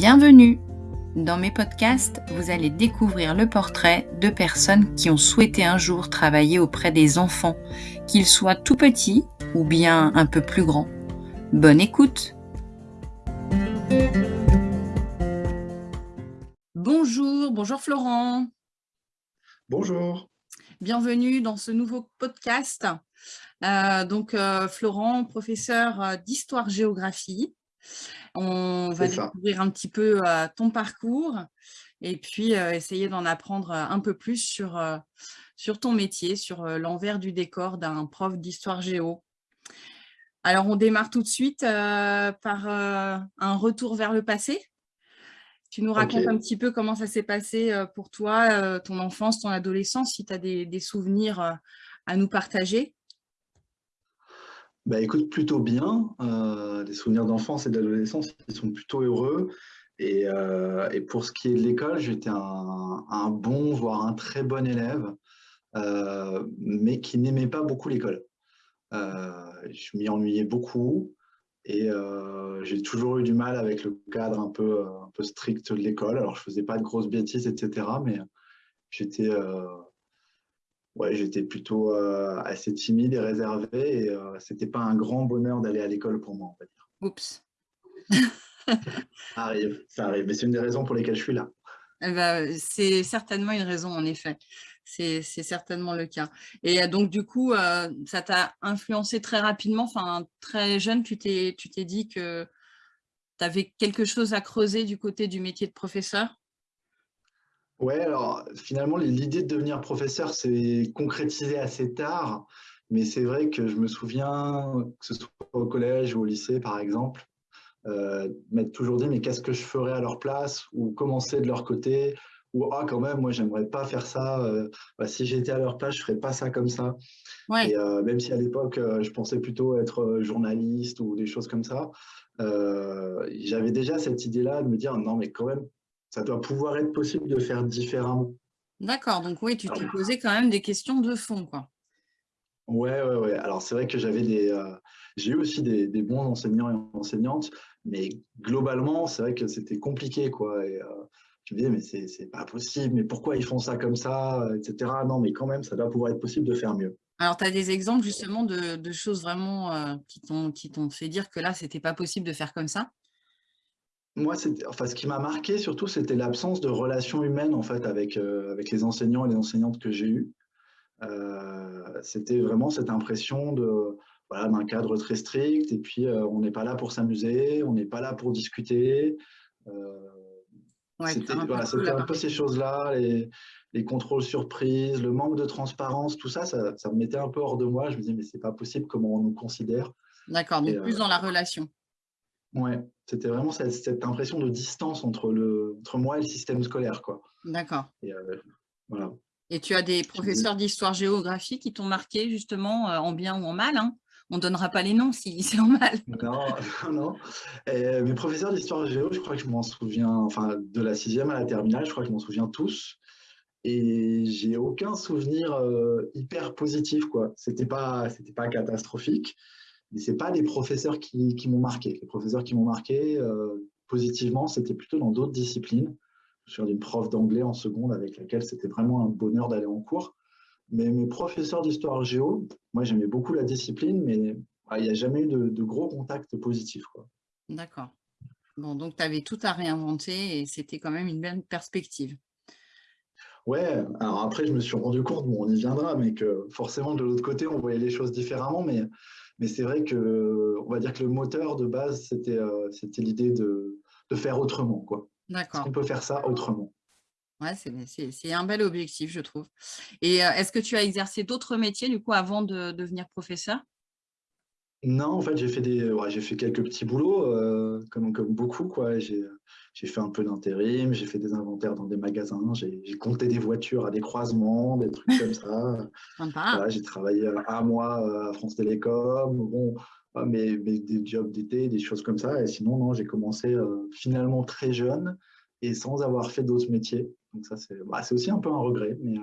Bienvenue Dans mes podcasts, vous allez découvrir le portrait de personnes qui ont souhaité un jour travailler auprès des enfants, qu'ils soient tout petits ou bien un peu plus grands. Bonne écoute Bonjour, bonjour Florent. Bonjour. Bienvenue dans ce nouveau podcast. Euh, donc, euh, Florent, professeur euh, d'histoire-géographie. On va découvrir un petit peu ton parcours et puis essayer d'en apprendre un peu plus sur, sur ton métier, sur l'envers du décor d'un prof d'histoire géo. Alors, on démarre tout de suite par un retour vers le passé. Tu nous racontes un petit peu comment ça s'est passé pour toi, ton enfance, ton adolescence, si tu as des, souvenirs à nous partager. Bah, écoute, plutôt bien. Euh, les souvenirs d'enfance et d'adolescence, ils sont plutôt heureux. Et, euh, pour ce qui est de l'école, j'étais un, bon, voire un très bon élève, euh, mais qui n'aimait pas beaucoup l'école. je m'y ennuyais beaucoup et j'ai toujours eu du mal avec le cadre un peu, un peu strict de l'école. Alors, je faisais pas de grosses bêtises, etc., mais j'étais ouais, j'étais plutôt euh, assez timide et réservé et euh, c'était pas un grand bonheur d'aller à l'école pour moi, on va dire. Oups. ça arrive, ça arrive, mais c'est une des raisons pour lesquelles je suis là. Eh ben, c'est certainement une raison, en effet. C'est certainement le cas. Et euh, donc, du coup, ça t'a influencé très rapidement, enfin, très jeune, tu t'es dit que tu avais quelque chose à creuser du côté du métier de professeur? Ouais, alors finalement, l'idée de devenir professeur s'est concrétisée assez tard, mais c'est vrai que je me souviens, que ce soit au collège ou au lycée par exemple, euh, m'être toujours dit mais qu'est-ce que je ferais à leur place ou commencer de leur côté ou ah quand même moi j'aimerais pas faire ça euh, bah, si j'étais à leur place je ferais pas ça comme ça. Et euh, même si à l'époque je pensais plutôt être journaliste ou des choses comme ça j'avais déjà cette idée là de me dire non mais quand même ça doit pouvoir être possible de faire différemment. D'accord, donc oui, tu t'es posé quand même des questions de fond, quoi. Ouais, ouais, ouais. Alors c'est vrai que j'avais des, euh, j'ai eu aussi des, bons enseignants et enseignantes, mais globalement, c'est vrai que c'était compliqué, quoi. Et euh, je me disais, mais c'est pas possible, mais pourquoi ils font ça comme ça, etc. Non, mais quand même, ça doit pouvoir être possible de faire mieux. Alors, tu as des exemples justement de, choses vraiment euh, qui t'ont fait dire que là, c'était pas possible de faire comme ça? Moi, enfin, ce qui m'a marqué surtout, c'était l'absence de relations humaines en fait avec, euh, avec les enseignants et les enseignantes que j'ai eues. Euh, c'était vraiment cette impression de voilà, d'un cadre très strict et puis euh, on n'est pas là pour s'amuser, on n'est pas là pour discuter. c'était un, peu ces choses-là, les, les, contrôles surprises, le manque de transparence, tout ça, ça, ça, me mettait un peu hors de moi. Je me disais, mais c'est pas possible comment on nous considère? D'accord, donc plus dans la relation. Ouais, c'était vraiment cette, impression de distance entre, le, entre moi et le système scolaire. D'accord. Et, euh, voilà. et tu as des professeurs d'histoire-géographie qui t'ont marqué justement euh, en bien ou en mal hein? On ne donnera pas les noms si c'est en mal. Non, non. Et mes professeurs d'histoire-géo, je crois que je m'en souviens, enfin de la sixième à la terminale, je crois que je m'en souviens tous. Et j'ai aucun souvenir euh, hyper positif. quoi. C'était pas, pas catastrophique mais c'est pas les professeurs qui, m'ont marqué. Les professeurs qui m'ont marqué euh, positivement, c'était plutôt dans d'autres disciplines. Je suis une prof d'anglais en seconde avec laquelle c'était vraiment un bonheur d'aller en cours. Mais mes professeurs d'histoire géo, moi j'aimais beaucoup la discipline, mais il n'y a jamais eu de, gros contacts positifs. D'accord. Bon, donc tu avais tout à réinventer et c'était quand même une belle perspective. Ouais, alors après je me suis rendu compte, bon on y viendra, mais que forcément de l'autre côté on voyait les choses différemment, mais mais c'est vrai que, on va dire que le moteur de base, c'était euh, l'idée de, de, faire autrement. D'accord. On peut faire ça autrement? Ouais, c'est un bel objectif, je trouve. Et euh, est-ce que tu as exercé d'autres métiers, du coup, avant de devenir professeur? Non, en fait, j'ai fait, des, j'ai fait quelques petits boulots, euh, comme, comme beaucoup. J'ai fait un peu d'intérim, j'ai fait des inventaires dans des magasins, j'ai compté des voitures à des croisements, des trucs comme ça. j'ai travaillé un mois euh, à France Télécom, bon, mais, des jobs d'été, des choses comme ça. Et sinon, non, j'ai commencé euh, finalement très jeune et sans avoir fait d'autres métiers. Donc ça, c'est bah, aussi un peu un regret. Mais,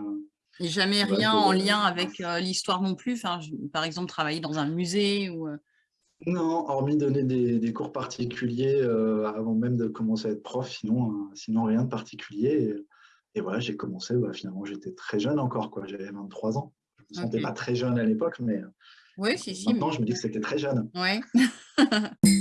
et jamais rien en lien avec l'histoire non plus enfin, Par exemple, travailler dans un musée ou... Non, hormis donner des, cours particuliers euh, avant même de commencer à être prof, sinon, euh, sinon rien de particulier. Et, voilà, j'ai commencé, bah, finalement j'étais très jeune encore, quoi. j'avais 23 ans. Je ne me sentais pas très jeune à l'époque, mais oui, si, si, maintenant je me dis que c'était très jeune. Ouais.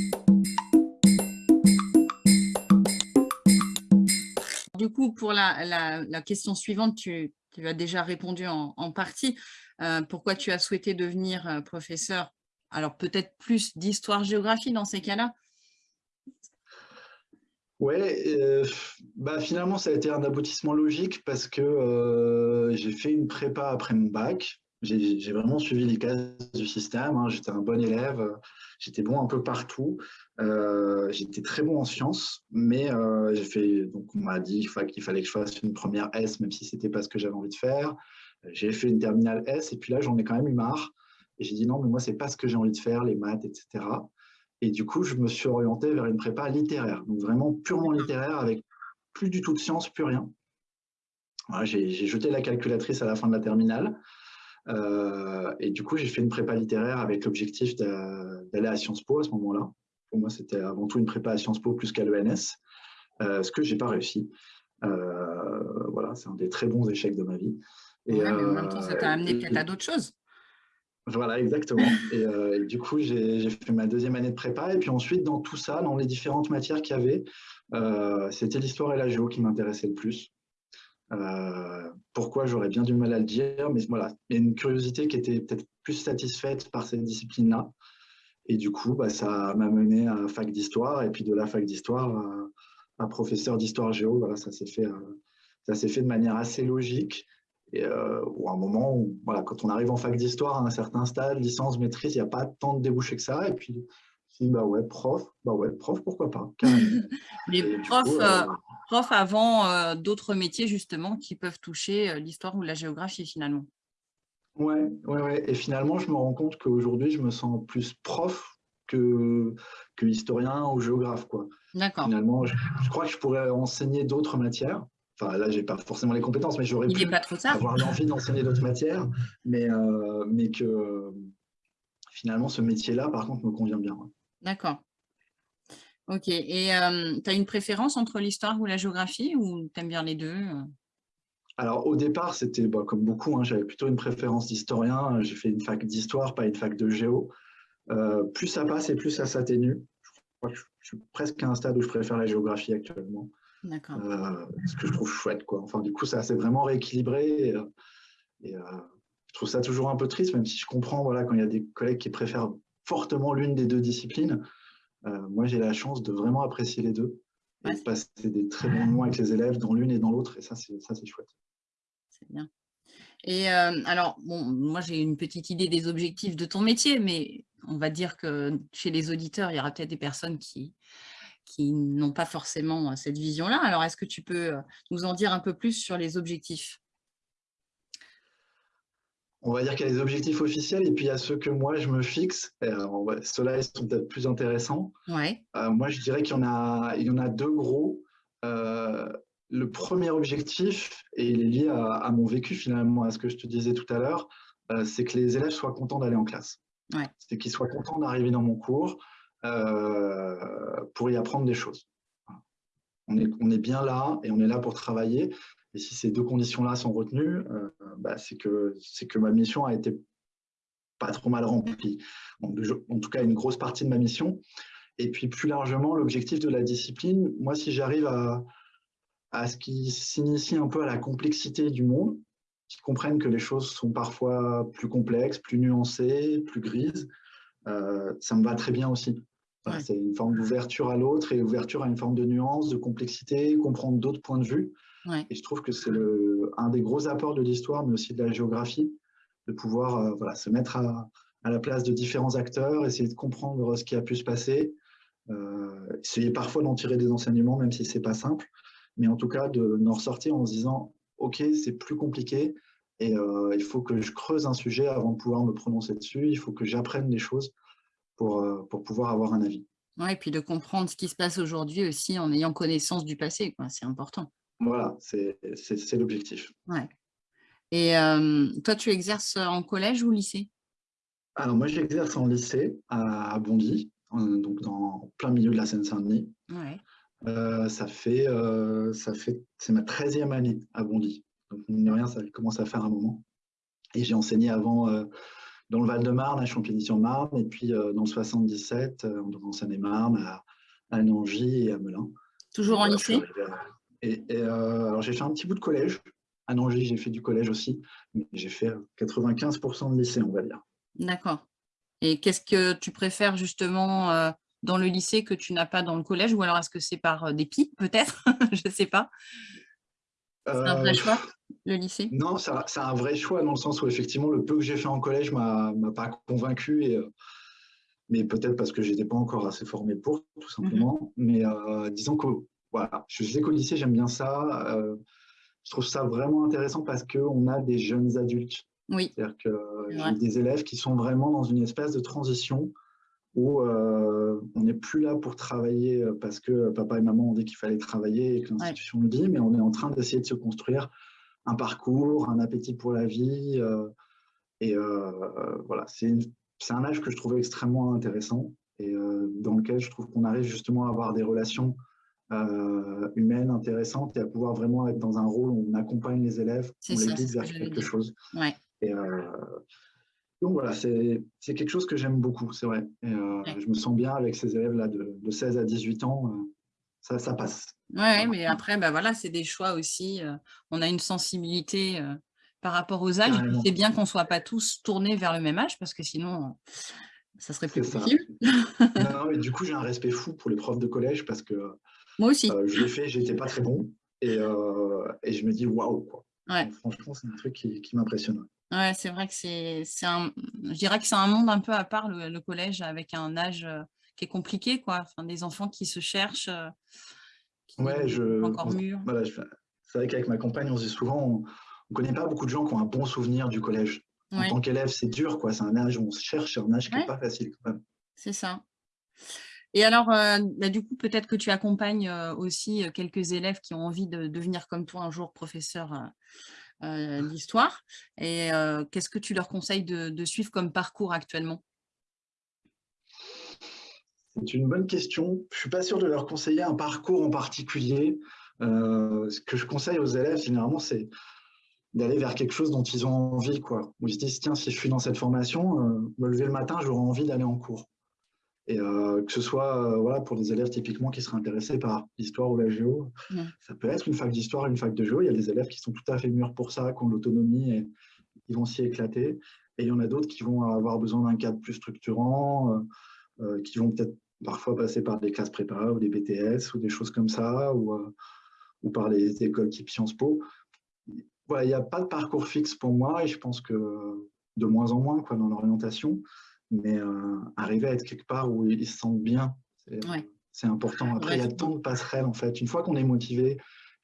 du coup, pour la, question suivante, tu, as déjà répondu en, partie. Euh, pourquoi tu as souhaité devenir professeur? Alors peut-être plus d'histoire-géographie dans ces cas-là? Oui, euh, bah finalement ça a été un aboutissement logique parce que euh, j'ai fait une prépa après mon bac. J'ai vraiment suivi les cases du système, hein. j'étais un bon élève, j'étais bon un peu partout, euh, j'étais très bon en sciences, mais j'ai fait, donc on m'a dit qu'il fallait que je fasse une première S, même si c'était pas ce que j'avais envie de faire. J'ai fait une terminale S, et puis là j'en ai quand même eu marre. Et j'ai dit non, mais moi, c'est pas ce que j'ai envie de faire, les maths, etc. Et du coup, je me suis orienté vers une prépa littéraire, donc vraiment purement littéraire, avec plus du tout de sciences, plus rien. j'ai jeté la calculatrice à la fin de la terminale. Euh, et du coup, j'ai fait une prépa littéraire avec l'objectif d'aller à Sciences Po à ce moment-là. Pour moi, c'était avant tout une prépa à Sciences Po plus qu'à l'ENS, euh, ce que j'ai pas réussi. Euh, voilà, c'est un des très bons échecs de ma vie. Et, mais en même temps, ça t'a amené peut-être à d'autres choses. Voilà, exactement. Euh, et, du coup, j'ai fait ma deuxième année de prépa. Et puis ensuite, dans tout ça, dans les différentes matières qu'il y avait, euh, c'était l'histoire et la géo qui m'intéressaient le plus. Euh, pourquoi j'aurais bien du mal à le dire, mais voilà, il y a une curiosité qui était peut-être plus satisfaite par cette discipline-là. Et du coup, bah, ça m'a mené à fac d'histoire, et puis de la fac d'histoire à, professeur d'histoire géo. Voilà, ça s'est fait de manière assez logique. Et, euh, ou un moment où, voilà, quand on arrive en fac d'histoire à un certain stade, licence, maîtrise, il n'y a pas tant de débouchés que ça. Et puis, si, bah ouais, prof, bah ouais, prof, pourquoi pas Les profs, euh, euh, avant d'autres métiers, justement, qui peuvent toucher l'histoire ou la géographie, finalement. Ouais, ouais, ouais. Et finalement, je me rends compte qu'aujourd'hui, je me sens plus prof que, que historien ou géographe, quoi. D'accord. Finalement, je, crois que je pourrais enseigner d'autres matières. Enfin, là, j'ai pas forcément les compétences, mais j'aurais pu avoir l'envie d'enseigner d'autres matières, mais, euh, mais que finalement, ce métier-là, par contre, me convient bien. D'accord. Ok. Et euh, tu as une préférence entre l'histoire ou la géographie ou tu aimes bien les deux alors au départ, c'était bah, comme beaucoup, hein, j'avais plutôt une préférence d'historien. J'ai fait une fac d'histoire, pas une fac de géo. Euh, plus ça passe et plus ça s'atténue. Je crois que je suis presque à un stade où je préfère la géographie actuellement. Euh, ce que je trouve chouette. Quoi. Enfin, du coup, ça s'est vraiment rééquilibré. Et, euh, euh, je trouve ça toujours un peu triste, même si je comprends voilà, quand il y a des collègues qui préfèrent fortement l'une des deux disciplines. moi, j'ai la chance de vraiment apprécier les deux et de passer des très bons moments avec les élèves dans l'une et dans l'autre. Et ça, c'est chouette. C'est bien. Et alors, bon, moi, j'ai une petite idée des objectifs de ton métier, mais on va dire que chez les auditeurs, il y aura peut-être des personnes qui, qui n'ont pas forcément euh, cette vision-là. Alors, est-ce que tu peux euh, nous en dire un peu plus sur les objectifs? On va dire qu'il y a les objectifs officiels et puis il y a ceux que moi je me fixe. Ceux-là, ils sont peut-être plus intéressants. Ouais. Euh, moi, je dirais qu'il y, en a, il y en a deux gros. le premier objectif, et il est lié à, mon vécu finalement, à ce que je te disais tout à l'heure, c'est que les élèves soient contents d'aller en classe. Ouais. C'est qu'ils soient contents d'arriver dans mon cours, euh, pour y apprendre des choses. On est, bien là et on est là pour travailler. Et si ces deux conditions-là sont retenues, euh, bah, c'est que, que ma mission a été pas trop mal remplie. En, tout cas, une grosse partie de ma mission. Et puis plus largement, l'objectif de la discipline, moi, si j'arrive à, à ce qui s'initie un peu à la complexité du monde, qu'ils comprennent que les choses sont parfois plus complexes, plus nuancées, plus grises, euh, ça me va très bien aussi. C'est une forme d'ouverture à l'autre et ouverture à une forme de nuance, de complexité, comprendre d'autres points de vue. Et je trouve que c'est un des gros apports de l'histoire, mais aussi de la géographie, de pouvoir euh, voilà, se mettre à, la place de différents acteurs, essayer de comprendre ce qui a pu se passer, euh, essayer parfois d'en tirer des enseignements, même si c'est pas simple, mais en tout cas d'en ressortir en se disant « Ok, c'est plus compliqué, et euh, il faut que je creuse un sujet avant de pouvoir me prononcer dessus, il faut que j'apprenne des choses pour, euh, pour pouvoir avoir un avis. Oui, et puis de comprendre ce qui se passe aujourd'hui aussi en ayant connaissance du passé, c'est important. Voilà, c'est l'objectif. Ouais. Et euh, toi, tu exerces en collège ou lycée? Alors moi j'exerce en lycée à Bondy, donc dans plein milieu de la Seine-Saint-Denis. Euh, ça fait, euh, ça fait, c'est ma 13e année à Bondy. Donc rien, ça commence à faire un moment. Et j'ai enseigné avant dans le Val-de-Marne, à Champigny-sur-Marne, et puis dans le 77, en Seine-et-Marne, à, à Nangy et à Melun. Toujours en lycée? Et, alors j'ai fait un petit bout de collège. À Nangy, j'ai fait du collège aussi, mais j'ai fait 95% de lycée, on va dire. D'accord. Et qu'est-ce que tu préfères justement euh, dans le lycée que tu n'as pas dans le collège? Ou alors est-ce que c'est par euh, dépit peut-être? Je ne sais pas. C'est un vrai euh, choix, le lycée? Non, c'est un vrai choix dans le sens où effectivement le peu que j'ai fait en collège ne m'a pas convaincu. Et, mais peut-être parce que je n'étais pas encore assez formé pour, tout mmh simplement. Mais disons que voilà, je sais qu'au lycée, j'aime bien ça. je trouve ça vraiment intéressant parce qu'on a des jeunes adultes oui. C'est-à-dire que j'ai des élèves qui sont vraiment dans une espèce de transition où euh, on n'est plus là pour travailler euh, parce que papa et maman ont dit qu'il fallait travailler et que l'institution le dit, mais on est en train d'essayer de se construire un parcours, un appétit pour la vie. Euh, et voilà, c'est un âge que je trouve extrêmement intéressant et dans lequel je trouve qu'on arrive justement à avoir des relations humaines intéressantes et à pouvoir vraiment être dans un rôle où on accompagne les élèves, on les guide vers quelque chose. Ouais. Euh, donc voilà, c'est quelque chose que j'aime beaucoup, c'est vrai. Euh, je me sens bien avec ces élèves-là de, 16 à 18 ans, euh, ça, ça passe. Oui, mais après, bah voilà, c'est des choix aussi. on a une sensibilité par rapport aux âges. C'est bien qu'on ne soit pas tous tournés vers le même âge, parce que sinon, ça serait plus possible. non, mais du coup, j'ai un respect fou pour les profs de collège, parce que moi aussi. je l'ai fait, j'étais pas très bon, et, et je me dis waouh, Franchement, c'est un truc qui, qui m'impressionne. Ouais, c'est vrai que c'est un, je dirais que c'est un monde un peu à part le, collège avec un âge euh, qui est compliqué, quoi. Enfin, des enfants qui se cherchent, euh, ouais, je, encore mûrs. Voilà, c'est vrai qu'avec ma compagne, on se dit souvent, on ne connaît pas beaucoup de gens qui ont un bon souvenir du collège. En tant qu'élève, c'est dur, quoi. C'est un âge où on se cherche, c'est un âge qui n'est pas facile, quand même. C'est ça. Et alors, euh, bah, du coup, peut-être que tu accompagnes aussi quelques élèves qui ont envie de devenir comme toi un jour professeur euh, d'histoire. Et euh, qu'est-ce que tu leur conseilles de, suivre comme parcours actuellement? C'est une bonne question. Je ne suis pas sûr de leur conseiller un parcours en particulier. Euh, ce que je conseille aux élèves, généralement, c'est d'aller vers quelque chose dont ils ont envie. Quoi. Où ils se disent, tiens, si je suis dans cette formation, me lever le matin, j'aurai envie d'aller en cours. Et euh, que ce soit euh, voilà, pour des élèves typiquement qui seraient intéressés par l'histoire ou la géo, ça peut être une fac d'histoire, une fac de géo. Il y a des élèves qui sont tout à fait mûrs pour ça, qui ont l'autonomie et qui vont s'y éclater. Et il y en a d'autres qui vont avoir besoin d'un cadre plus structurant, euh, qui vont peut-être parfois passer par des classes prépa ou des BTS ou des choses comme ça, ou, ou par les écoles type Sciences Po. Voilà, il n'y a pas de parcours fixe pour moi et je pense que de moins en moins quoi, dans l'orientation mais euh, arriver à être quelque part où ils se sentent bien, c'est important. Après, il y a tant de passerelles, en fait. Une fois qu'on est motivé,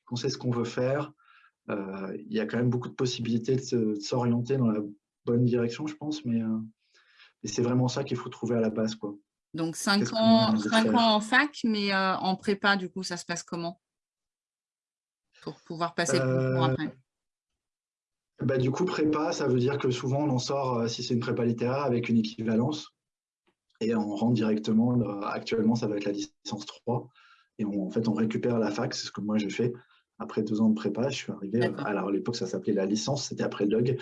qu'on sait ce qu'on veut faire, euh, il y a quand même beaucoup de possibilités de s'orienter dans la bonne direction, je pense, mais euh, c'est vraiment ça qu'il faut trouver à la base. Quoi. Donc, 5 ans, ans en fac, mais en prépa, du coup, ça se passe comment? Pour pouvoir passer le concours après bah, du coup, prépa, ça veut dire que souvent on en sort, euh, si c'est une prépa littéraire, avec une équivalence. Et on rentre directement, euh, actuellement ça va être la licence 3. Et en fait, on récupère la fac, c'est ce que moi j'ai fait. Après deux ans de prépa, je suis arrivé, euh, alors à l'époque ça s'appelait la licence, c'était après le DOG.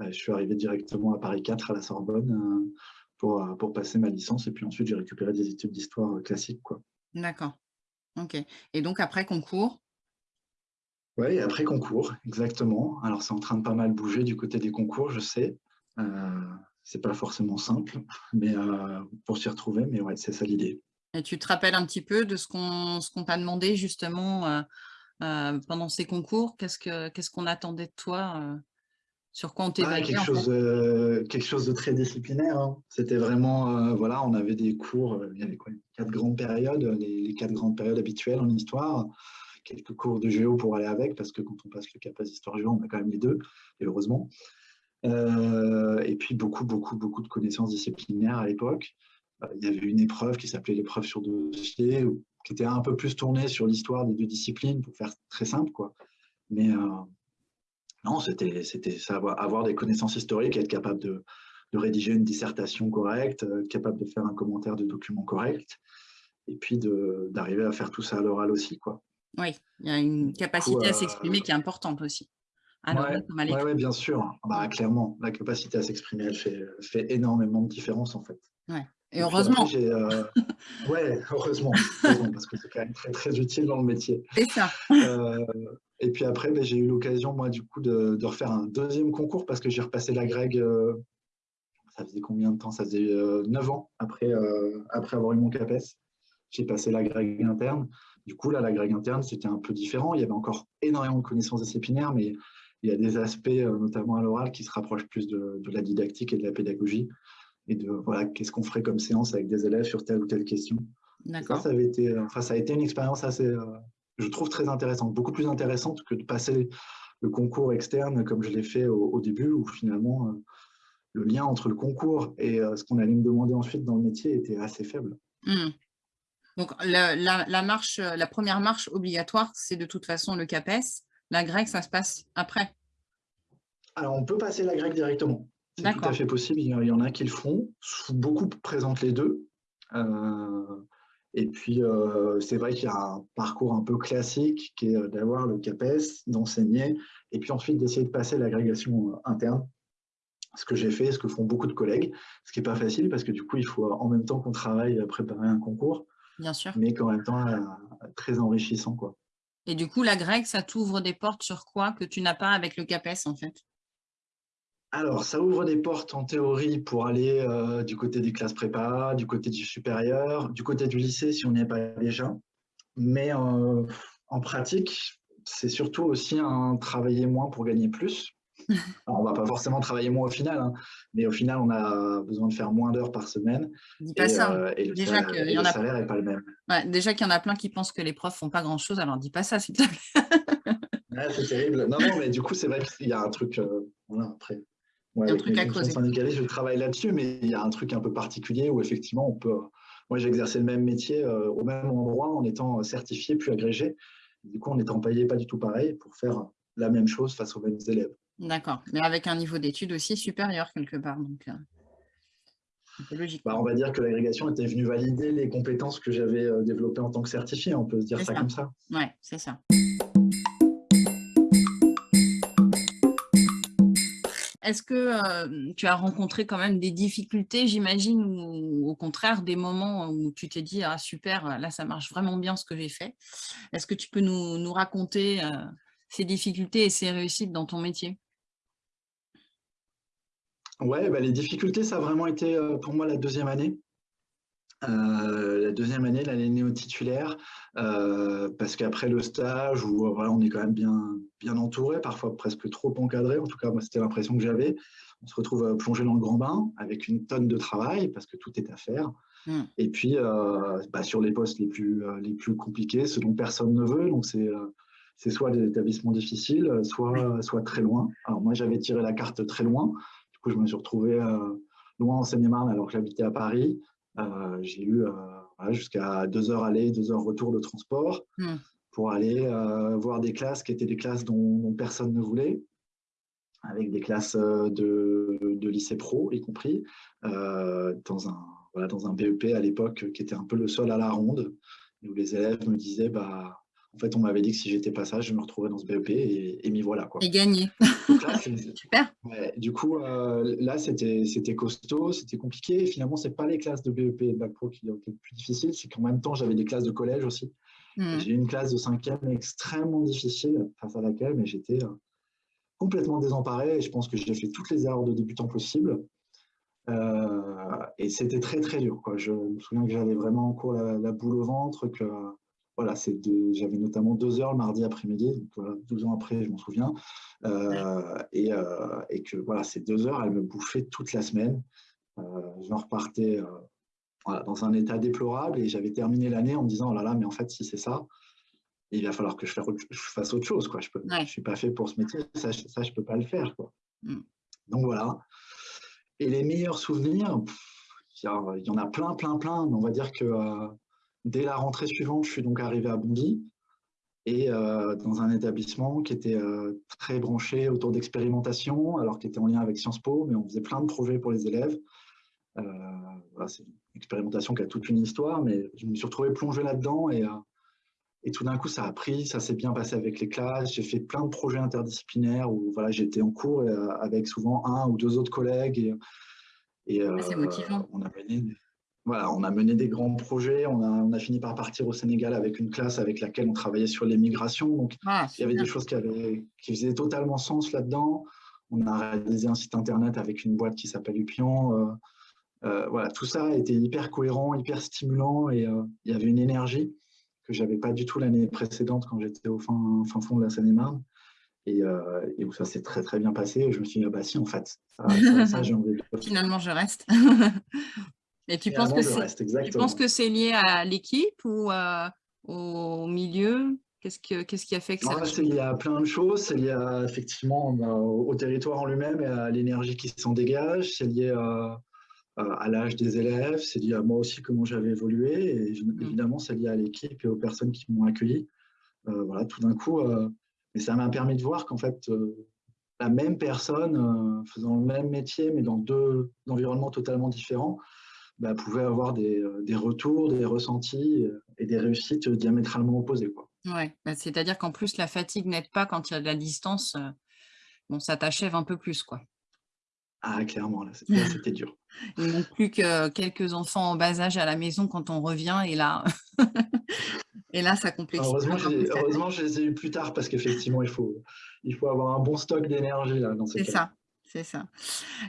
Je suis arrivé directement à Paris 4 à la Sorbonne pour, pour passer ma licence. Et puis ensuite, j'ai récupéré des études d'histoire classique. D'accord. Ok. Et donc après concours? Oui, après concours, exactement. Alors, c'est en train de pas mal bouger du côté des concours, je sais. Euh, c'est pas forcément simple, mais euh, pour s'y retrouver, mais ouais, c'est ça l'idée. Et tu te rappelles un petit peu de ce qu'on t'a demandé justement euh, euh, pendant ces concours? Qu'est-ce qu'on ce qu'on attendait de toi Sur quoi on t'évaluait quelque, chose, quelque chose de très disciplinaire. Hein. C'était vraiment, voilà, on avait des cours, il y avait quoi, quatre grandes périodes, les, les quatre grandes périodes habituelles en histoire quelques cours de géo pour aller avec, parce que quand on passe le CAPAS Histoire Géo, on a quand même les deux, et heureusement. Euh, et puis beaucoup, beaucoup, beaucoup de connaissances disciplinaires à l'époque. Euh, il y avait une épreuve qui s'appelait l'épreuve sur dossier, qui était un peu plus tournée sur l'histoire des deux disciplines, pour faire très simple. quoi. Mais euh, non, c'était ça, avoir des connaissances historiques, être capable de, de rédiger une dissertation correcte, capable de faire un commentaire de document correct, et puis d'arriver à faire tout ça à l'oral aussi. Quoi. Oui, il y a une capacité à s'exprimer qui est importante aussi. Oui, bien sûr. Bah, clairement, la capacité à s'exprimer, elle fait, fait énormément de différence en fait. Ouais. Et, heureusement. Euh, ouais, heureusement, parce que c'est quand même très, très utile dans le métier. C'est ça. Euh, et puis après, ben, j'ai eu l'occasion, moi, du coup, de, de, refaire un deuxième concours parce que j'ai repassé la Greg. Euh, ça faisait combien de temps? Ça faisait 9 ans après, après avoir eu mon CAPES. J'ai passé la Greg interne. Du coup, là, la Greg interne, c'était un peu différent. Il y avait encore énormément de connaissances disciplinaires, mais il y a des aspects, notamment à l'oral, qui se rapprochent plus de, de, la didactique et de la pédagogie et de voilà, qu'est-ce qu'on ferait comme séance avec des élèves sur telle ou telle question. Ça, avait été, enfin, ça a été une expérience assez, euh, je trouve, très intéressante, beaucoup plus intéressante que de passer le concours externe comme je l'ai fait au, début, où finalement, euh, le lien entre le concours et euh, ce qu'on allait me demander ensuite dans le métier était assez faible. Mmh. Donc, la, la, marche, la première marche obligatoire, c'est de toute façon le CAPES. La grecque, ça se passe après Alors, on peut passer la grecque directement. C'est tout à fait possible. Il y en a qui le font. Beaucoup présentent les deux. Euh, et puis, euh, c'est vrai qu'il y a un parcours un peu classique qui est euh, d'avoir le CAPES, d'enseigner, et puis ensuite d'essayer de passer l'agrégation interne. Ce que j'ai fait, ce que font beaucoup de collègues, ce qui n'est pas facile parce que du coup, il faut en même temps qu'on travaille à préparer un concours, Bien sûr. mais qu'en même temps, très enrichissant. Quoi. Et du coup, la grecque, ça t'ouvre des portes sur quoi que tu n'as pas avec le CAPES en fait? Alors, ça ouvre des portes en théorie pour aller euh, du côté des classes prépa, du côté du supérieur, du côté du lycée si on n'y est pas déjà. Mais euh, en pratique, c'est surtout aussi un travailler moins pour gagner plus. Alors, on va pas forcément travailler moins au final, hein, mais au final, on a besoin de faire moins d'heures par semaine. Dis pas ça. Euh, et le déjà salaire, y en a... salaire pas le même. déjà qu'il y en a plein qui pensent que les profs font pas grand-chose, alors dis pas ça, s'il te plaît. c'est terrible. Non, non, mais du coup, c'est vrai qu'il y a un truc. voilà, après, Ouais, un truc à creuser. je travaille là-dessus, mais il y a un truc un peu particulier où effectivement, on peut. Moi, j'ai exercé le même métier euh, au même endroit en étant certifié puis agrégé. Du coup, en étant payé pas du tout pareil pour faire la même chose face aux mêmes élèves. D'accord, mais avec un niveau d'études aussi supérieur quelque part. Donc, euh, logique. Bah, on va dire que l'agrégation était venue valider les compétences que j'avais euh, développées en tant que certifié. On peut se dire ça, ça comme ça. Oui, c'est ça. Est-ce que tu as rencontré quand même des difficultés, j'imagine, ou au contraire des moments où tu t'es dit « Ah super, là ça marche vraiment bien ce que j'ai fait ». Est-ce que tu peux nous, raconter ces difficultés et ces réussites dans ton métier? Ouais, bah, les difficultés, ça a vraiment été pour moi la deuxième année. Euh, la deuxième année, l'année néo-titulaire, euh, parce qu'après le stage, où voilà, on est quand même bien, bien entouré, parfois presque trop encadré, en tout cas, moi, c'était l'impression que j'avais. On se retrouve euh, plongé dans le grand bain avec une tonne de travail, parce que tout est à faire. Mmh. Et puis, bah, sur les postes les plus, les plus compliqués, ce dont personne ne veut, donc c'est c'est soit des établissements difficiles, soit, soit très loin. Alors moi, j'avais tiré la carte très loin. Du coup, je me suis retrouvé loin en Seine-et-Marne alors que j'habitais à Paris. Euh, j'ai eu euh, jusqu'à deux heures aller, deux heures retour de transport hmm. pour aller euh, voir des classes qui étaient des classes dont, personne ne voulait avec des classes de, de lycée pro, y compris, dans, un, voilà, dans un BEP à l'époque qui était un peu le sol à la ronde, où les élèves me disaient bah, en fait, on m'avait dit que si j'étais pas ça, je me retrouvais dans ce BEP et, et m'y voilà. Quoi. Et gagné. Super. du coup, euh, là, c'était costaud, c'était compliqué. Et finalement, c'est pas les classes de BEP et de Bac Pro qui ont été le plus difficiles, c'est qu'en même temps, j'avais des classes de collège aussi. Hmm. J'ai eu une classe de cinquième extrêmement difficile face à laquelle, mais j'étais euh, complètement désemparé. Et je pense que j'ai fait toutes les erreurs de débutant possibles. Euh, et c'était très très dur. Quoi. Je me souviens que j'avais vraiment en cours la, la, boule au ventre, que voilà, j'avais notamment deux heures le mardi après-midi, donc voilà, 12 ans après, je m'en souviens, euh, et, euh, et, que voilà, ces deux heures, elles me bouffaient toute la semaine. Euh, je repartais voilà, dans un état déplorable et j'avais terminé l'année en me disant, oh là là, mais en fait, si c'est ça, il va falloir que je, fasse autre chose. Quoi. Je ne suis pas fait pour ce métier, ça, ça je ne peux pas le faire. Quoi. Mm. Donc voilà. Et les meilleurs souvenirs, il y, en a plein, plein, plein, mais on va dire que Dès la rentrée suivante, je suis donc arrivé à Bondy. et dans un établissement qui était très branché autour d'expérimentation, alors qu'il était en lien avec Sciences Po, mais on faisait plein de projets pour les élèves. voilà, c'est une expérimentation qui a toute une histoire, mais je me suis retrouvé plongé là-dedans et, et tout d'un coup, ça a pris, ça s'est bien passé avec les classes. J'ai fait plein de projets interdisciplinaires où voilà, j'étais en cours avec souvent un ou deux autres collègues. Et, et c'est motivant. On a mené, voilà, on a mené des grands projets. On a, on a, fini par partir au Sénégal avec une classe avec laquelle on travaillait sur l'immigration. Donc, ah, il y avait des choses qui, avaient, qui faisaient totalement sens là-dedans. On a réalisé un site internet avec une boîte qui s'appelle Upion. Euh, euh, voilà, tout ça été hyper cohérent, hyper stimulant et euh, il y avait une énergie que j'avais pas du tout l'année précédente quand j'étais au fin, fin, fond de la Seine-et-Marne. Et, et, où ça s'est très très bien passé. Et je me suis dit, ah bah si, en fait, ça j'ai envie de... Finalement, je reste. Et tu penses, que c'est lié à l'équipe ou au milieu? Qu'est-ce qui a fait que ça C'est lié à plein de choses. C'est lié à, effectivement bah, au, territoire en lui-même et à l'énergie qui s'en dégage. C'est lié à, à l'âge des élèves. C'est lié à moi aussi, comment j'avais évolué. Et mmh. évidemment, c'est lié à l'équipe et aux personnes qui m'ont accueilli. Euh, voilà, tout d'un coup. Euh, mais ça m'a permis de voir qu'en fait, euh, la même personne faisant le même métier, mais dans deux environnements totalement différents, bah, pouvait avoir euh, des, retours, des ressentis euh, et des réussites diamétralement opposées. Quoi. Ouais, bah, c'est-à-dire qu'en plus, la fatigue n'aide pas quand il y a de la distance. Euh, bon, ça t'achève un peu plus, quoi. Ah, clairement, là, c'était dur. Il manque plus que quelques enfants en bas âge à la maison quand on revient, et là, et là ça complexifie. Heureusement, heureusement, je les ai eu plus tard, parce qu'effectivement, il faut, il faut avoir un bon stock d'énergie dans C'est ça, c'est ça.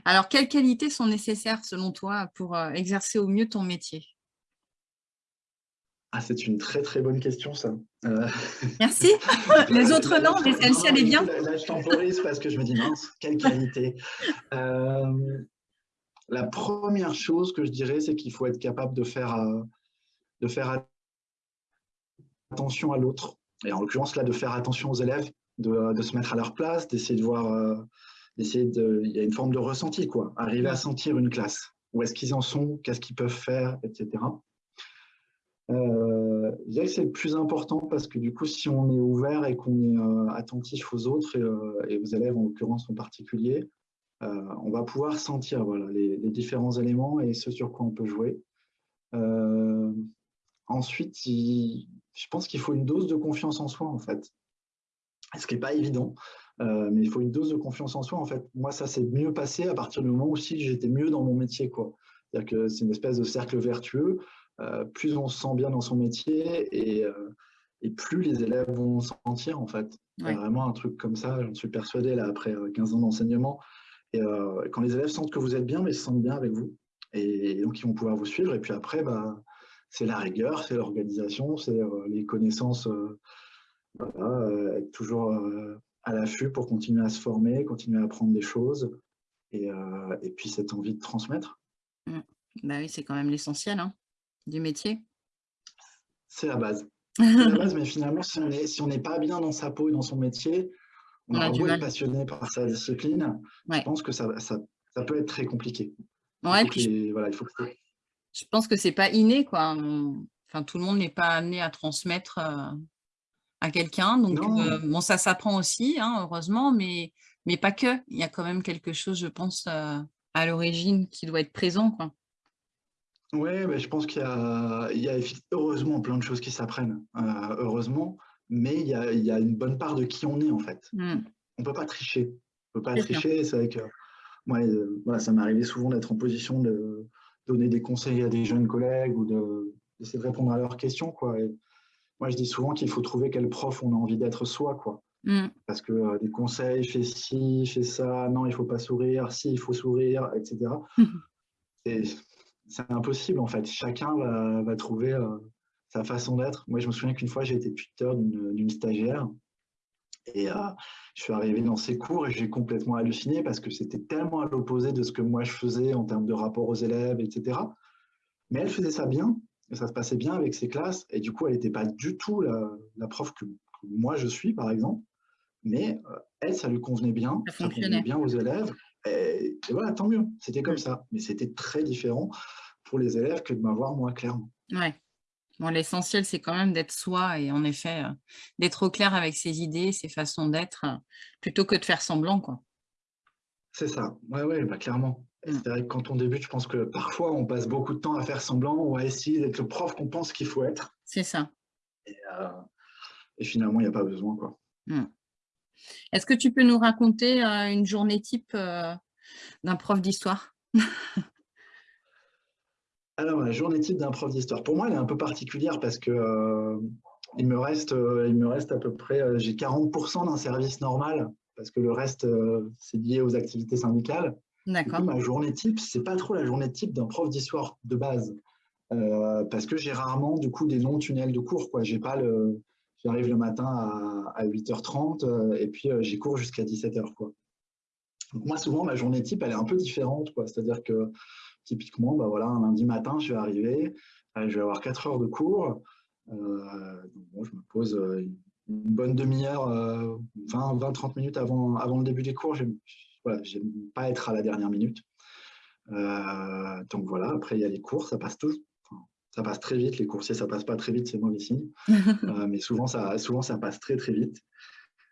Alors, quelles qualités sont nécessaires selon toi pour euh, exercer au mieux ton métier? Ah, c'est une très très bonne question ça. Euh, Merci. Les autres non, mais celle-ci elle est bien. Là, je temporise parce que je me dis mince, quelle qualité. Euh, la première chose que je dirais, c'est qu'il faut être capable de faire, de faire attention à l'autre. Et en l'occurrence là, de faire attention aux élèves, de, de se mettre à leur place, d'essayer de voir d'essayer de, il y a une forme de ressenti, quoi. Arriver à sentir une classe. Où est-ce qu'ils en sont, qu'est-ce qu'ils peuvent faire, etc. Euh, je dirais que c'est le plus important parce que du coup, si on est ouvert et qu'on est euh, attentif aux autres euh, et, aux élèves en l'occurrence en particulier, on va pouvoir sentir voilà, les, différents éléments et ce sur quoi on peut jouer. ensuite, je pense qu'il faut une dose de confiance en soi en fait, ce qui n'est pas évident. Euh, mais il faut une dose de confiance en soi. En fait, moi, ça s'est mieux passé à partir du moment où j'étais mieux dans mon métier. C'est-à-dire que c'est une espèce de cercle vertueux. Euh, plus on se sent bien dans son métier et, euh, et plus les élèves vont se sentir, en fait. C'est vraiment un truc comme ça, j'en suis persuadé, là, après 15 ans d'enseignement. Et quand les élèves sentent que vous êtes bien, mais ils se sentent bien avec vous. Et, donc, ils vont pouvoir vous suivre. Et puis après, bah, c'est la rigueur, c'est l'organisation, c'est les connaissances, voilà, être toujours à l'affût pour continuer à se former, continuer à apprendre des choses et, euh, et puis cette envie de transmettre. Mmh. Bah oui, c'est quand même l'essentiel hein, du métier. C'est la base. la base, mais finalement, si on n'est si pas bien dans sa peau et dans son métier, on, a beau être passionné par sa discipline, je pense que ça, ça, ça, peut être très compliqué. Ouais, puis voilà, il faut que je pense que c'est pas inné, quoi. Enfin, tout le monde n'est pas amené à transmettre euh, à quelqu'un. Donc, euh, bon, ça s'apprend aussi, hein, heureusement, mais, mais pas que. Il y a quand même quelque chose, je pense, euh, à l'origine qui doit être présent. Quoi. Oui, je pense qu'il y y a heureusement plein de choses qui s'apprennent, euh, heureusement, mais il y, a, il y, a, une bonne part de qui on est en fait. Mmh. On ne peut pas tricher. On peut pas tricher, c'est vrai que moi, voilà, ça m'est arrivé souvent d'être en position de donner des conseils à des jeunes collègues ou d'essayer de, répondre à leurs questions. Quoi. Moi, je dis souvent qu'il faut trouver quel prof on a envie d'être soi, quoi. Mm. Parce que euh, des conseils, fais ci, fais ça, non, il faut pas sourire, si, il faut sourire, etc. c'est impossible, en fait. Chacun va, trouver euh, sa façon d'être. Moi, je me souviens qu'une fois, j'ai été tuteur d'une stagiaire et euh, je suis arrivé dans ses cours et j'ai complètement halluciné parce que c'était tellement à l'opposé de ce que moi je faisais en termes de rapport aux élèves, etc. Mais elle faisait ça bien ça se passait bien avec ses classes. Et du coup, elle n'était pas du tout la, prof que, moi je suis, par exemple. Mais euh, elle, ça lui convenait bien. Ça, convenait bien aux élèves. Et, voilà, tant mieux. C'était comme ça. Mais c'était très différent pour les élèves que de m'avoir moi, clairement. Ouais. Bon, L'essentiel, c'est quand même d'être soi et en effet, d'être au clair avec ses idées, ses façons d'être, plutôt que de faire semblant. quoi. C'est ça, ouais, ouais, bah, clairement. Mmh. C'est vrai que quand on débute, je pense que parfois, on passe beaucoup de temps à faire semblant ou à essayer d'être le prof qu'on pense qu'il faut être. C'est ça. Et, finalement, il n'y a pas besoin. quoi. Mmh. Est-ce que tu peux nous raconter une journée type d'un prof d'histoire? Alors, la journée type d'un prof d'histoire, pour moi, elle est un peu particulière parce que euh, il, me reste, euh, il me reste à peu près, euh, j'ai 40% d'un service normal parce que le reste, c'est lié aux activités syndicales. D'accord. Ma journée type, c'est pas trop la journée type d'un prof d'histoire de base parce que j'ai rarement, du coup, des longs tunnels de cours. Quoi. J'ai pas le, j'arrive le matin à, à 8h30 et puis j'y cours jusqu'à 17h. Quoi. Donc moi, souvent, ma journée type, elle est un peu différente. Quoi. C'est-à-dire que Typiquement, bah voilà, un lundi matin, je vais arriver, euh, je vais avoir 4 heures de cours. Euh, je me pose euh, une bonne demi-heure, 20-30 minutes avant, avant le début des cours. Je n'aime pas être à la dernière minute. donc voilà, après il y a les cours, ça passe tout, ça passe très vite. Les coursiers, ça passe pas très vite, c'est mauvais signe. mais souvent ça, souvent, ça passe très très vite.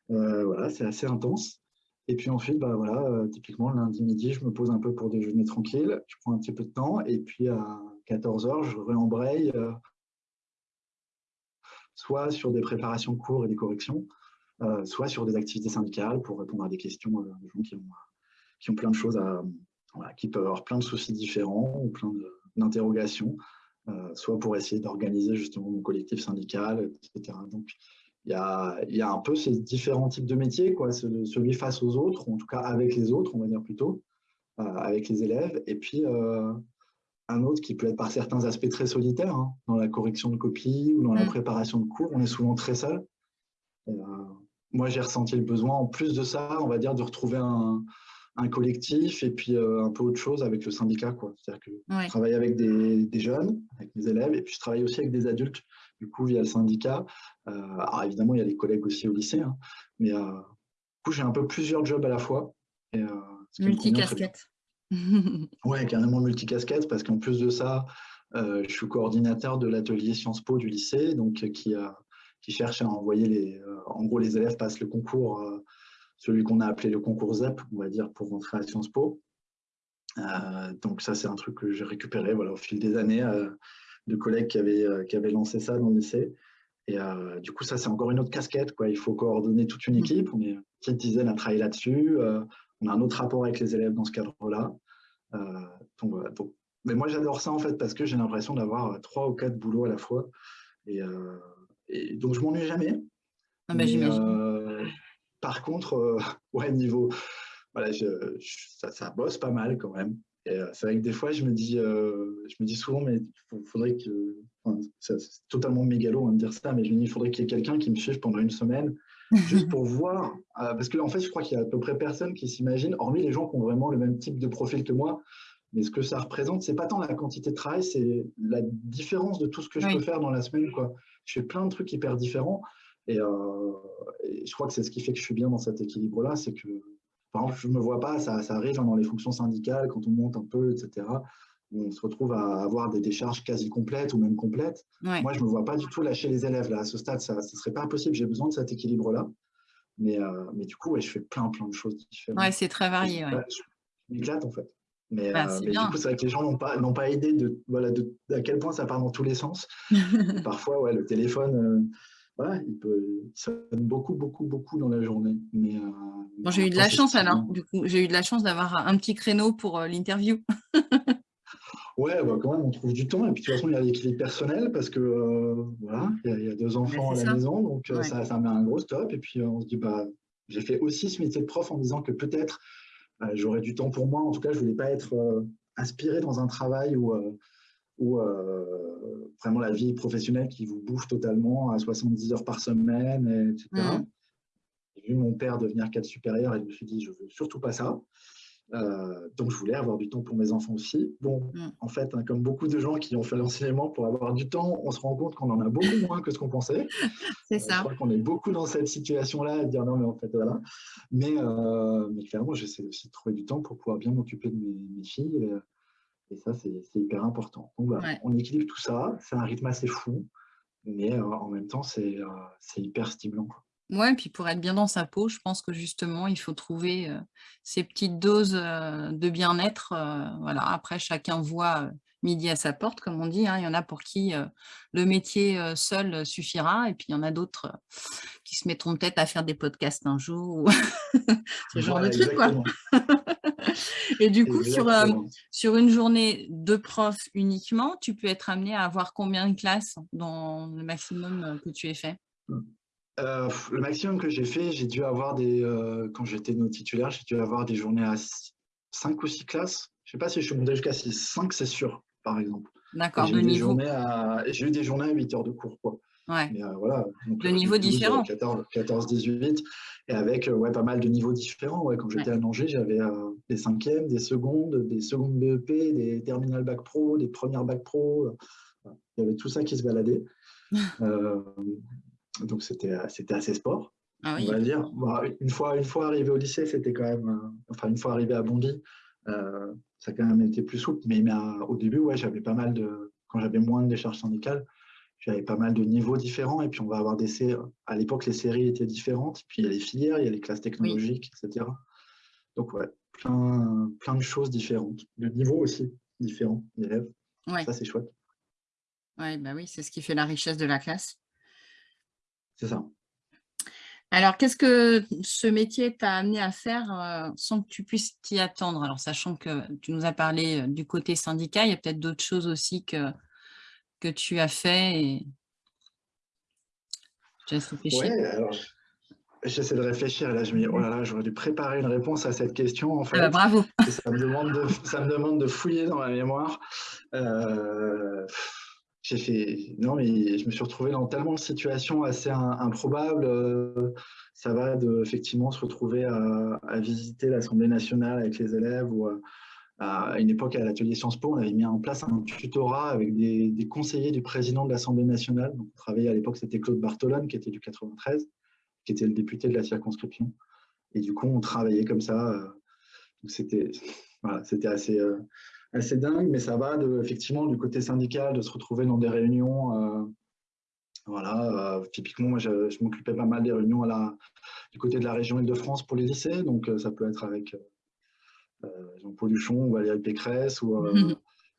voilà, c'est assez intense. Et puis ensuite, bah voilà, euh, typiquement, lundi midi, je me pose un peu pour déjeuner tranquille. Je prends un petit peu de temps. Et puis à 14h, je réembraye euh, soit sur des préparations de cours et des corrections, euh, soit sur des activités syndicales pour répondre à des questions de gens qui ont, plein de choses à. qui peuvent avoir plein de soucis différents ou plein d'interrogations, soit pour essayer d'organiser justement mon collectif syndical, etc. Donc, il y, a, un peu ces différents types de métiers, quoi, celui face aux autres, ou en tout cas avec les autres, on va dire plutôt, euh, avec les élèves, et puis euh, un autre qui peut être par certains aspects très solitaire, hein, dans la correction de copies ou dans la mm. préparation de cours, on est souvent très seul. Euh, moi, j'ai ressenti le besoin, en plus de ça, on va dire, de retrouver un, collectif et puis un peu autre chose avec le syndicat. C'est-à-dire que je travaille avec des, des, jeunes, avec mes élèves, et puis je travaille aussi avec des adultes du coup, via le syndicat. Euh, alors évidemment, il y a les collègues aussi au lycée, hein, mais euh, du coup, j'ai un peu plusieurs jobs à la fois. Euh, multicasquette. Oui, carrément multicasquette, parce qu'en plus de ça, je suis coordinateur de l'atelier Sciences Po du lycée, donc qui, qui cherche à envoyer les. en gros, les élèves passent le concours, celui qu'on a appelé le concours ZEP, on va dire, pour rentrer à Sciences Po. donc ça, c'est un truc que j'ai récupéré voilà, au fil des années de collègues qui avaient, euh, qui avaient lancé ça dans le lycée. Et euh, du coup, ça, c'est encore une autre casquette. Quoi. Il faut coordonner toute une mmh. équipe. On est une petite dizaine à travailler là-dessus. Euh, on a un autre rapport avec les élèves dans ce cadre-là. Donc, voilà. mais moi, j'adore ça, en fait, parce que j'ai l'impression d'avoir trois ou quatre boulots à la fois. Et, et donc, je m'ennuie jamais. Ah bah, par contre, ouais, niveau... Voilà, ça, ça bosse pas mal quand même. Euh, c'est vrai que des fois, je me dis, euh, je me dis souvent, mais il faudrait que, c'est totalement mégalo hein, de dire ça, mais je me dis, il faudrait qu'il y ait quelqu'un qui me suive pendant une semaine, juste pour voir, euh, parce qu'en en fait, je crois qu'il y a à peu près personne qui s'imagine, hormis les gens qui ont vraiment le même type de profil que moi, mais ce que ça représente, c'est pas tant la quantité de travail, c'est la différence de tout ce que je peux faire dans la semaine. Quoi. Je fais plein de trucs hyper différents, et, et je crois que c'est ce qui fait que je suis bien dans cet équilibre-là, c'est que par exemple, je ne me vois pas, ça, arrive hein, dans les fonctions syndicales, quand on monte un peu, etc. On se retrouve à avoir des décharges quasi complètes ou même complètes. Moi, je ne me vois pas du tout lâcher les élèves. Là. À ce stade, ça ne serait pas possible. J'ai besoin de cet équilibre-là. Mais, euh, mais du coup, je fais plein, plein de choses différentes. Ouais, c'est très varié. Ouais. Je m'éclate, en fait. Mais, bah, euh, mais du coup, c'est vrai que les gens n'ont pas, pas idée de, voilà, de, à quel point ça part dans tous les sens. Parfois, ouais, le téléphone, euh, il peut sonne beaucoup, beaucoup, beaucoup dans la journée. Mais, euh, j'ai eu de la chance alors, du coup, j'ai eu de la chance d'avoir un petit créneau pour l'interview. ouais, bah, quand même, on trouve du temps. Et puis de toute façon, il y a l'équilibre personnel parce que euh, voilà, il y, a, deux enfants à la maison, donc ça, ça met un gros stop. Et puis on se dit, bah, j'ai fait aussi ce métier de prof en disant que peut-être j'aurais du temps pour moi. En tout cas, je voulais pas être inspiré dans un travail où euh, vraiment la vie professionnelle qui vous bouffe totalement à 70 heures par semaine, etc. Mmh. J'ai vu mon père devenir cadre supérieur et je me suis dit, je veux surtout pas ça. Euh, donc, je voulais avoir du temps pour mes enfants aussi. Bon, mmh. en fait, hein, comme beaucoup de gens qui ont fait l'enseignement pour avoir du temps, on se rend compte qu'on en a beaucoup moins que ce qu'on pensait. C'est ça. je crois qu'on est beaucoup dans cette situation-là à dire non, mais en fait, voilà. Mais, euh, mais clairement, j'essaie aussi de trouver du temps pour pouvoir bien m'occuper de mes, mes filles. Et ça, c'est hyper important. Donc, on équilibre tout ça. C'est un rythme assez fou. mais en même temps, c'est hyper stimulant. Ouais, puis pour être bien dans sa peau, je pense que justement, il faut trouver ces petites doses de bien-être. voilà. Après, chacun voit midi à sa porte, comme on dit. Hein. Il y en a pour qui le métier seul suffira, et puis il y en a d'autres qui se mettront peut-être à faire des podcasts un jour, ce genre de truc. Quoi. et du coup, sur, sur une journée de prof uniquement, tu peux être amené à avoir combien de classes dans le maximum que tu aies fait? Mmh. Euh, le maximum que j'ai fait, j'ai dû avoir des, euh, quand j'étais nos titulaire, j'ai dû avoir des journées à 5 ou 6 classes. Je ne sais pas si je suis monté jusqu'à 5, c'est sûr, par exemple. D'accord, de niveau. J'ai eu des journées à 8 heures de cours. Quoi. Ouais. Euh, voilà. de niveau différent. 14, 18, et avec ouais, pas mal de niveaux différents. Ouais. Quand j'étais à Angers, j'avais des cinquièmes, des secondes, des secondes BEP, des terminales bac pro, des premières bac pro. Il y avait tout ça qui se baladait. donc c'était assez sport, ah on va dire. une, fois, une fois arrivé au lycée, c'était quand même, euh, enfin une fois arrivé à Bondy, euh, ça a quand même été plus souple, mais, au début, ouais, j'avais pas mal de, quand j'avais moins de décharges syndicales, j'avais pas mal de niveaux différents, et puis on va avoir des séries, à l'époque les séries étaient différentes, puis il y a les filières, il y a les classes technologiques, etc. Donc ouais, plein, plein de choses différentes, de niveaux aussi différents d'élèves, ça c'est chouette. Ouais, bah oui, c'est ce qui fait la richesse de la classe. C'est ça. Alors, qu'est-ce que ce métier t'a amené à faire euh, sans que tu puisses t'y attendre? Alors, sachant que tu nous as parlé euh, du côté syndicat, il y a peut-être d'autres choses aussi que, que tu as fait. Et... Oui, alors j'essaie de réfléchir là je me dis, oh là là, j'aurais dû préparer une réponse à cette question en fait. Ah bah, bravo ça me, demande de, ça me demande de fouiller dans ma mémoire. Euh, j'ai fait non mais je me suis retrouvé dans tellement de situations assez improbables euh, ça va de effectivement se retrouver à, visiter l'Assemblée nationale avec les élèves ou à, une époque à l'atelier Sciences Po on avait mis en place un tutorat avec des, conseillers du président de l'Assemblée nationale. Donc on travaillait à l'époque c'était Claude Bartolone qui était du 93 qui était le député de la circonscription. Et du coup on travaillait comme ça euh, c'était voilà, c'était assez euh, assez dingue, mais ça va de, effectivement du côté syndical, de se retrouver dans des réunions. Euh, voilà, euh, typiquement, moi, je, m'occupais pas mal des réunions à la, du côté de la région Île-de-France pour les lycées, donc euh, ça peut être avec Jean-Paul Duchon ou Valérie Pécresse ou,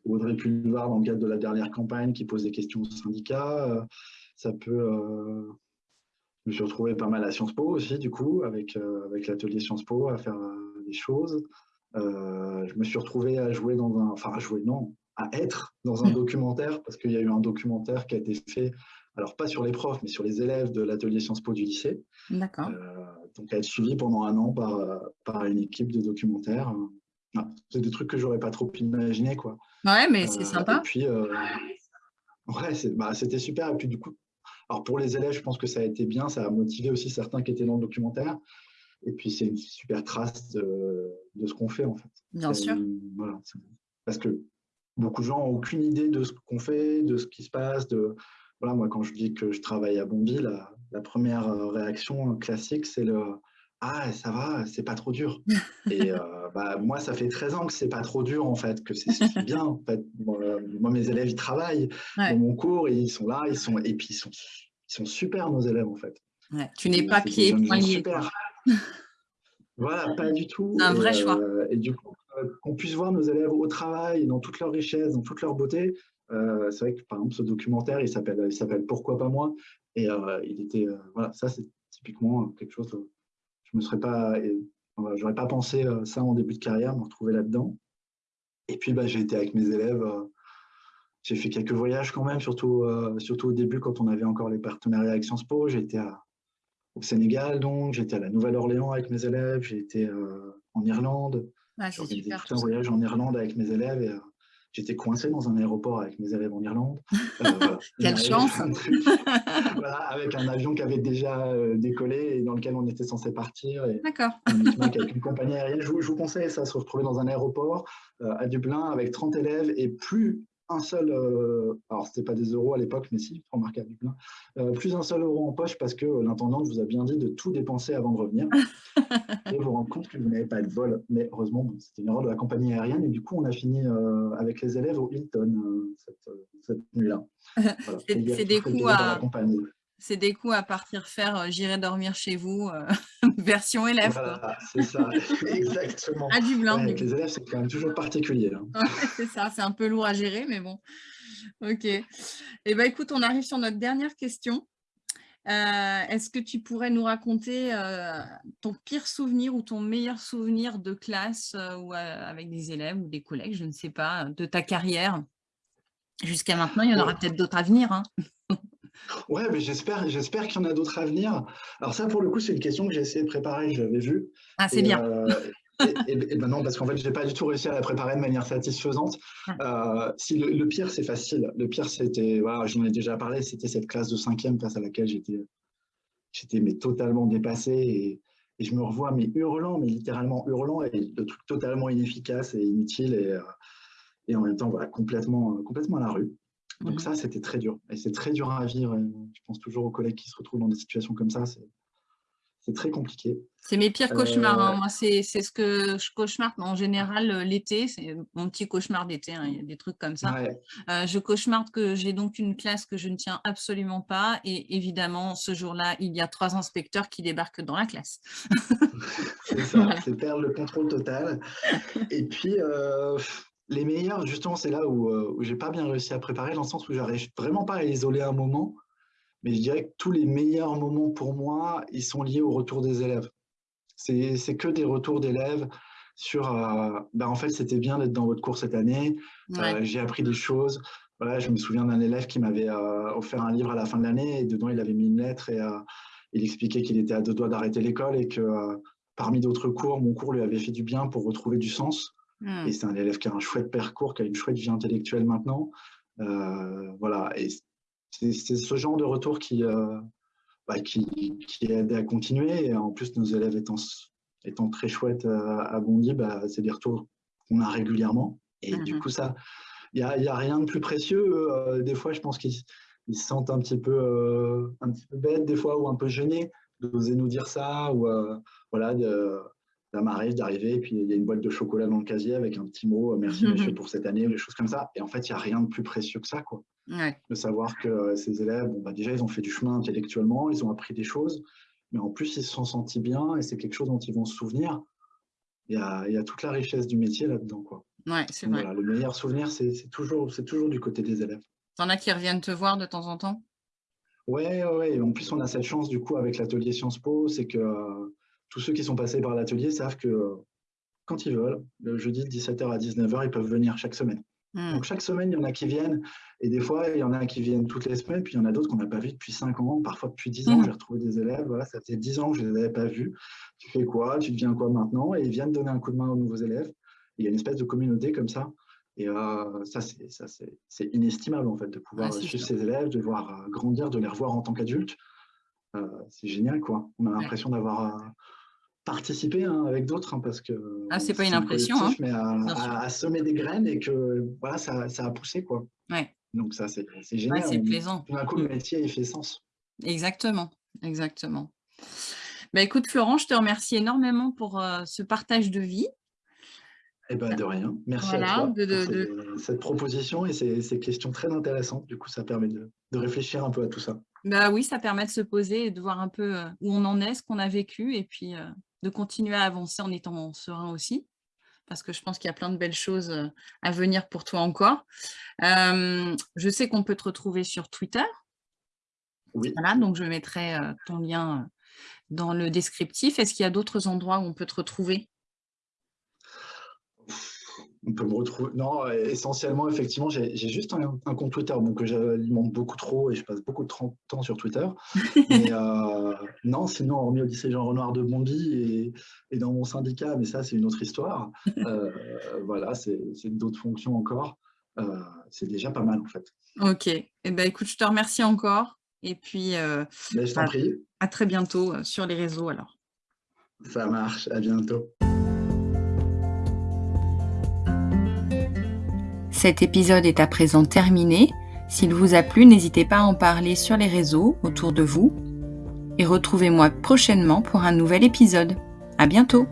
Audrey Pulvar dans le cadre de la dernière campagne qui pose des questions aux syndicats. ça peut... je me suis retrouvé pas mal à Sciences Po aussi, du coup, avec, avec l'atelier Sciences Po, à faire des choses. Euh, je me suis retrouvé à jouer dans un, enfin à jouer non, à être dans un documentaire parce qu'il y a eu un documentaire qui a été fait, alors pas sur les profs, mais sur les élèves de l'atelier Sciences Po du lycée. D'accord. Euh, donc à être suivi pendant un an par, par une équipe de documentaires. Ah, c'est des trucs que j'aurais pas trop imaginé quoi. Ouais, mais c'est euh, sympa. Et puis, ouais, bah, c'était super. Et puis du coup, alors pour les élèves, je pense que ça a été bien, ça a motivé aussi certains qui étaient dans le documentaire. Et puis, c'est une super trace de, ce qu'on fait, en fait. Bien sûr. parce que beaucoup de gens n'ont aucune idée de ce qu'on fait, de ce qui se passe. De, voilà, moi, quand je dis que je travaille à Bondy, la, la première euh, réaction classique, c'est le « Ah, ça va, c'est pas trop dur. Et euh, bah, moi, ça fait 13 ans que c'est pas trop dur, en fait, que c'est bien. En fait. Euh, moi, mes élèves, ils travaillent dans mon cours, et ils sont là, ils sont, et puis ils sont, ils sont super, nos élèves, en fait. tu n'es pas pied et poing voilà, pas du tout. C'est un vrai choix. Euh, et du coup, euh, qu'on puisse voir nos élèves au travail, dans toute leur richesse, dans toute leur beauté. Euh, c'est vrai que par exemple, ce documentaire, il s'appelle, il s'appelle Pourquoi pas moi? Et il était, voilà, ça c'est typiquement quelque chose. je me serais pas, j'aurais pas pensé ça en début de carrière, me retrouver là-dedans. Et puis, bah, j'ai été avec mes élèves. j'ai fait quelques voyages quand même, surtout, surtout au début quand on avait encore les partenariats avec Sciences Po. J'ai été à, au Sénégal, donc j'étais à la Nouvelle-Orléans avec mes élèves, j'ai été euh, en Irlande. Ah, j'ai fait tout un voyage en Irlande avec mes élèves et euh, j'étais coincé dans un aéroport avec mes élèves en Irlande. Euh, Quelle chance voilà, Avec un avion qui avait déjà décollé et dans lequel on était censé partir. D'accord. Avec une compagnie aérienne. Je vous, je vous, conseille ça, se retrouver dans un aéroport à Dublin avec 30 élèves et plus un seul, alors c'était pas des euros à l'époque, mais si, remarquable, plus un seul euro en poche parce que l'intendante vous a bien dit de tout dépenser avant de revenir. et vous rendre compte que vous n'avez pas de vol. Mais heureusement, c'était une erreur de la compagnie aérienne et du coup, on a fini avec les élèves au Hilton cette, nuit-là. c'est des coups à c'est des coups à partir faire euh, J'irai dormir chez vous, euh, version élève. Voilà, c'est ça, exactement. À du blanc. avec les élèves, c'est quand même toujours particulier. Hein. c'est ça, c'est un peu lourd à gérer, mais bon. Ok. Eh bien, écoute, on arrive sur notre dernière question. Euh, est-ce que tu pourrais nous raconter ton pire souvenir ou ton meilleur souvenir de classe ou avec des élèves ou des collègues, je ne sais pas, de ta carrière Jusqu'à maintenant, il y en aura peut-être d'autres à venir. Hein. Ouais, mais j'espère, j'espère qu'il y en a d'autres à venir. Alors ça, pour le coup, c'est une question que j'ai essayé de préparer, je l'avais vue. Ah, c'est bien. Euh, et, et, ben non, parce qu'en fait, j'ai pas du tout réussi à la préparer de manière satisfaisante. Ah. Euh, si le, pire, c'est facile. Le pire, c'était, voilà, j'en ai déjà parlé, c'était cette classe de cinquième face à laquelle j'étais, j'étais mais totalement dépassé et, je me revois mais hurlant, mais littéralement hurlant et le truc totalement inefficace et inutile et, euh, et en même temps, voilà, complètement, complètement à la rue. Donc mmh. ça, c'était très dur. Et c'est très dur à vivre. je pense toujours aux collègues qui se retrouvent dans des situations comme ça. C'est très compliqué. C'est mes pires cauchemars. Hein. Euh, Moi, c'est ce que je cauchemarde en général euh, l'été. C'est mon petit cauchemar d'été. Hein. Il y a des trucs comme ça. Euh, je cauchemarde que j'ai donc une classe que je ne tiens absolument pas. Et évidemment, ce jour-là, il y a trois inspecteurs qui débarquent dans la classe. c'est ça, c'est perdre le contrôle total. Et puis, les meilleurs, justement, c'est là où, euh, où j'ai pas bien réussi à préparer, dans le sens où j'arrive vraiment pas à isoler un moment, mais je dirais que tous les meilleurs moments pour moi, ils sont liés au retour des élèves. C'est que des retours d'élèves sur, euh, ben, en fait, c'était bien d'être dans votre cours cette année, euh, j'ai appris des choses. Voilà, je me souviens d'un élève qui m'avait offert un livre à la fin de l'année, et dedans, il avait mis une lettre, et il expliquait qu'il était à deux doigts d'arrêter l'école, et que parmi d'autres cours, mon cours lui avait fait du bien pour retrouver du sens. Et mmh. c'est un élève qui a un chouette parcours, qui a une chouette vie intellectuelle maintenant. Euh, voilà, et c'est ce genre de retour qui, euh, bah, qui, qui, aide à continuer. Et en plus, nos élèves étant, étant très chouettes euh, à Bondy, bah, c'est des retours qu'on a régulièrement. Et du mmh coup, ça, il n'y a, y a, rien de plus précieux. des fois, je pense qu'ils se sentent un petit, peu, un petit peu bêtes, des fois, ou un peu gênés d'oser nous dire ça, ou voilà, de, ça m'arrive d'arriver et puis il y a une boîte de chocolat dans le casier avec un petit mot euh, merci monsieur pour cette année ou des choses comme ça. Et en fait il n'y a rien de plus précieux que ça quoi. De savoir que euh, ces élèves bon, bah, déjà ils ont fait du chemin intellectuellement ils ont appris des choses mais en plus ils se sont sentis bien et c'est quelque chose dont ils vont se souvenir. Il y a, il y a toute la richesse du métier là-dedans quoi. Ouais c'est vrai. le meilleur souvenir c'est toujours toujours du côté des élèves. T'en as qui reviennent te voir de temps en temps? Ouais, ouais, en plus on a cette chance du coup avec l'atelier Sciences Po, c'est que tous ceux qui sont passés par l'atelier savent que quand ils veulent, le jeudi de 17h à 19h, ils peuvent venir chaque semaine. Hmm. Donc chaque semaine, il y en a qui viennent, et des fois, il y en a qui viennent toutes les semaines, puis il y en a d'autres qu'on n'a pas vus depuis 5 ans, parfois depuis 10 ans. Hmm. J'ai retrouvé des élèves, voilà, ça faisait 10 ans que je ne les avais pas vus. Tu fais quoi? Tu deviens quoi maintenant? Et ils viennent donner un coup de main aux nouveaux élèves. il y a une espèce de communauté comme ça. Et euh, ça, c'est inestimable en fait, de pouvoir suivre ces élèves, de voir euh, grandir, de les revoir en tant qu'adultes. Euh, c'est génial, quoi. On a l'impression d'avoir participer hein, avec d'autres, hein, parce que ah, c'est pas une impression, hein. mais à, semer des graines et que voilà, ça, ça a poussé quoi. Ouais. Donc ça c'est génial. c'est plaisant. Tout d'un coup le métier il fait sens. Exactement, exactement. Bah, écoute Florent, je te remercie énormément pour euh, ce partage de vie. Eh ben, de rien. Merci à toi pour cette proposition et ces, ces, questions très intéressantes. Du coup, ça permet de, de réfléchir un peu à tout ça. Bah oui, ça permet de se poser et de voir un peu euh, où on en est, ce qu'on a vécu et puis euh, de continuer à avancer en étant serein aussi. Parce que je pense qu'il y a plein de belles choses euh, à venir pour toi encore. je sais qu'on peut te retrouver sur Twitter. Oui. Voilà, donc je mettrai ton lien dans le descriptif. Est-ce qu'il y a d'autres endroits où on peut te retrouver? On peut me retrouver. Non, essentiellement, effectivement, j'ai juste un, compte Twitter donc que j'alimente beaucoup trop et je passe beaucoup de temps sur Twitter. mais euh, non, sinon, hormis au lycée Jean Renoir de Bondy et, dans mon syndicat, mais ça, c'est une autre histoire. Euh, voilà, c'est d'autres fonctions encore. Euh, c'est déjà pas mal, en fait. Ok. Eh ben, écoute, je te remercie encore. Et puis, ben, je t'en prie. À très bientôt sur les réseaux, alors. Ça marche. À bientôt. Cet épisode est à présent terminé. S'il vous a plu, n'hésitez pas à en parler sur les réseaux autour de vous. Et retrouvez-moi prochainement pour un nouvel épisode. À bientôt!